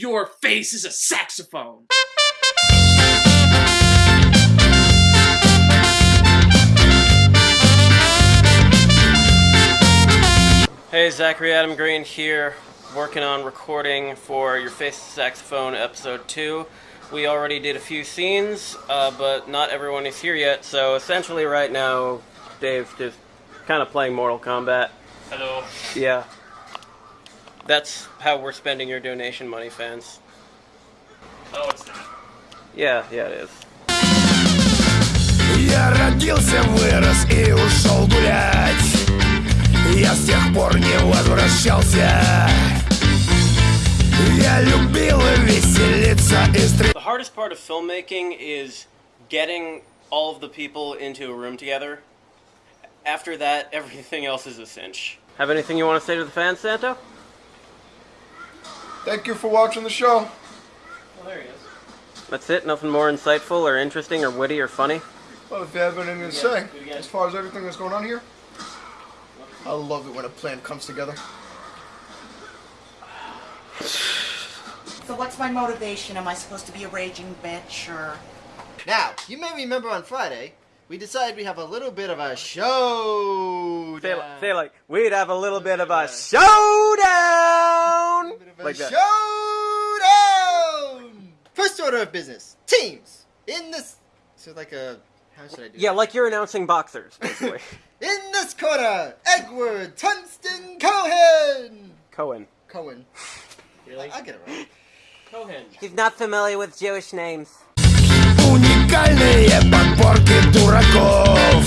Your face is a saxophone. Hey, Zachary Adam Green here, working on recording for Your Face Saxophone Episode 2. We already did a few scenes, uh, but not everyone is here yet, so essentially right now, Dave's just kind of playing Mortal Kombat. Hello. Yeah. That's how we're spending your donation money, fans. Oh, it's not. Yeah, yeah, it is. Я родился, вырос и ушел гулять Я с тех пор не возвращался Я любил веселиться и стрелять The hardest part of filmmaking is getting all of the people into a room together. After that, everything else is a cinch. Have anything you want to say to the fans, Santo? Thank you for watching the show. Well, there he is. That's it? Nothing more insightful or interesting or witty or funny? Well, if you have anything to say, do it again. as far as everything that's going on here, I love it when a plan comes together. So what's my motivation? Am I supposed to be a raging bitch or... Now, you may remember on Friday, we decided we have a little bit of a show. Say, say like, we'd have a little bit of a showdown! Like that. Showdown! First order of business. Teams. In this... So like a... How should I do Yeah, like you're announcing boxers, basically. In this corner, Edward Tungsten Cohen! Cohen. Cohen. Really? I get it right. Cohen. He's not familiar with Jewish names. Уникальные подборки дураков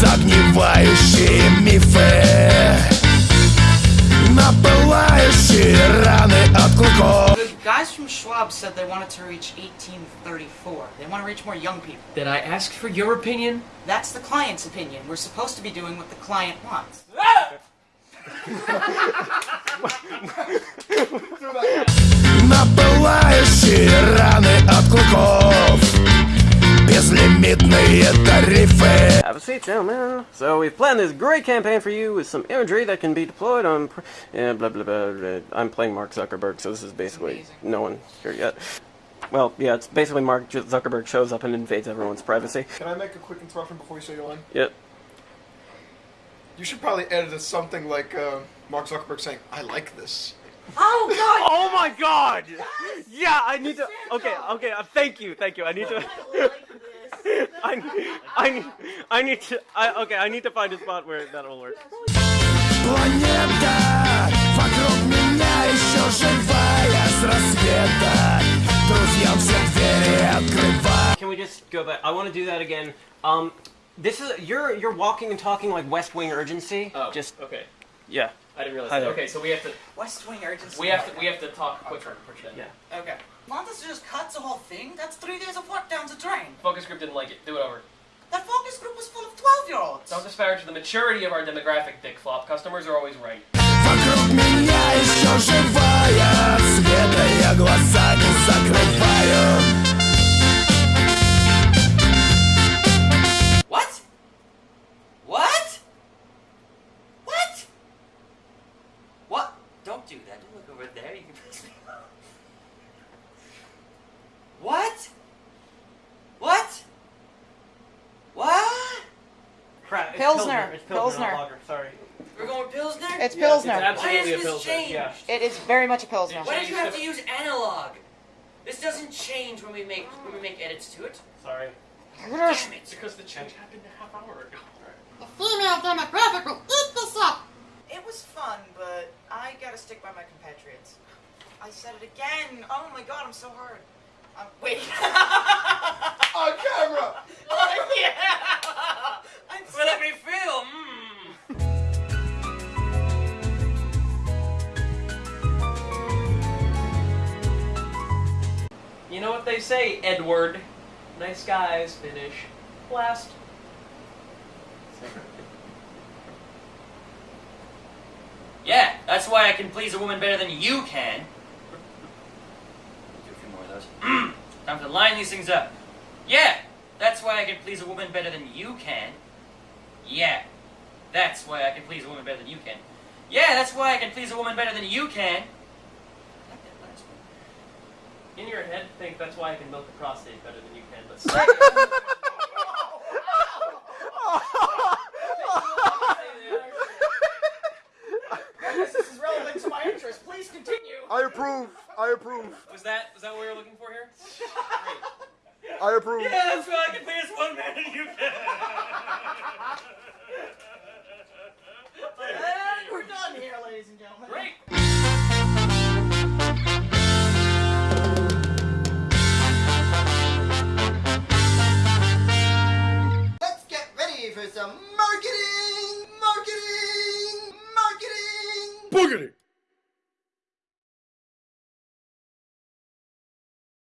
Загнивающие мифы Напылающие раны от клыков The guys from Schwab said they wanted to reach 1834. They want to reach more young people. Did I ask for your opinion? That's the client's opinion. We're supposed to be doing what the client wants. Напылающие раны от клыков Безлимитные тарифы have a gentlemen. So we've planned this great campaign for you with some imagery that can be deployed on. Pr- yeah, blah, blah blah blah. I'm playing Mark Zuckerberg, so this is basically no one here yet. Well, yeah, it's basically Mark Zuckerberg shows up and invades everyone's privacy. Can I make a quick interruption before you say your line? Yep. You should probably edit it something like uh, Mark Zuckerberg saying, I like this. Oh God! Oh my God! Yeah, I need to. Okay, okay. Uh, thank you, thank you. I need to. I, I, need- I need to. I, okay, I need to find a spot where that'll work. Планета вокруг меня еще живая с рассвета Друзьям все двери открывай Can we just go back? I want to do that again. Um, this is you're you're walking and talking like West Wing urgency. Oh, Just okay. yeah. I didn't realize Hi that. there. Okay, so we have to West Wing urgency. we have to we have to talk quicker. then. Yeah. Okay. Montes just cuts the whole thing. That's three days of work down the drain. Focus group didn't like it. Do it over. That focus group was full of 12-year-olds. Don't disparage the maturity of our demographic, Dick Flop. Customers are always right. Вокруг меня еще живая Света я глаза не закрываю It's Pilsner. It's Pilsner. not. Sorry. We're going Pilsner? It's Yeah, Pilsner. It's absolutely Why a has this Pilsner. changed? Yeah. it is very much a Pilsner. Why did you have to use analog? This doesn't change when we make when we make edits to it. Sorry. Damn it! Because the change happened a half hour ago. The female demographic will eat this up. It was fun, but I gotta stick by my compatriots. I said it again. Oh my god, I'm so hard. Um, wait. On camera! You know what they say, Edward? Nice guys finish last. Yeah, that's why I can please a woman better than you can. Do a few more of those. Time to line these things up. Yeah, that's why I can please a woman better than you can. Yeah, that's why I can please a woman better than you can. Yeah, that's why I can please a woman better than you can. I like that last one. In your head think that's why I can milk the prostate better than you can, but second, This is relevant to my interest. Please continue. I approve. I approve. was that was that what we were looking for here? Great. I approve. Yeah, that's why I can play as one man and you can. for some marketing, marketing, marketing. Boogity.